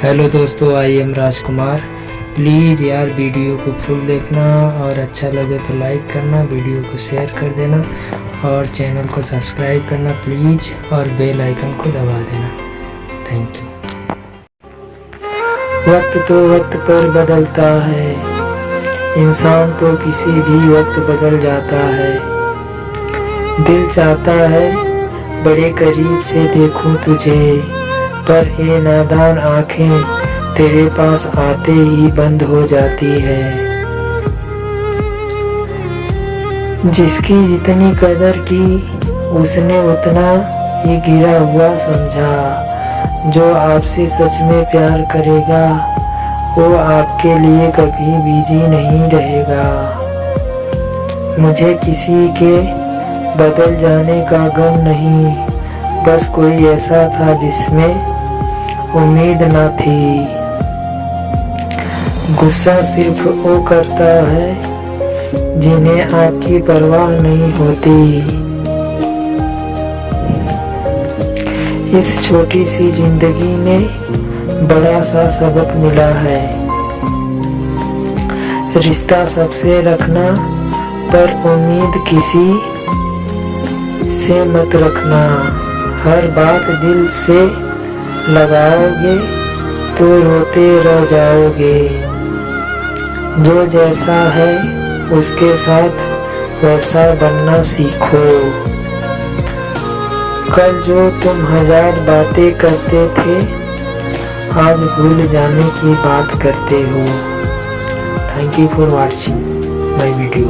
Hello दोस्तों, I am Rajkumar. Please यार video को फुल देखना और अच्छा लगे तो लाइक करना, वीडियो को शेयर कर देना और चैनल को सब्सक्राइब करना प्लीज़ और बेल आइकन को दबा देना। थैंक यू वक्त तो वक्त पर बदलता है। इंसान तो किसी भी वक्त बदल जाता है। दिल चाहता है, बड़े करीब से देखूँ तुझे। पर ये नादान आँखें, तेरे पास आते ही बंद हो जाती है। जिसकी जितनी कदर की, उसने उतना ही गिरा हुआ समझा। जो आपसे सच में प्यार करेगा, वो आपके लिए कभी बिज़ी नहीं रहेगा। मुझे किसी के बदल जाने का गम नहीं, बस कोई ऐसा था जिसमें उम्मीद न थी। गुस्सा सिर्फ़ वो करता है जिन्हें आपकी परवाह नहीं होती। इस छोटी सी ज़िंदगी में बड़ा सा सबक मिला है। रिश्ता सबसे रखना पर उम्मीद किसी से मत रखना। हर बात दिल से लगाओगे तो रोते रह जाओगे। जो जैसा है, उसके साथ वैसा बनना सीखो। कल जो तुम हज़ार बातें करते थे, आज भूल जाने की बात करते हो। Thank you for watching my video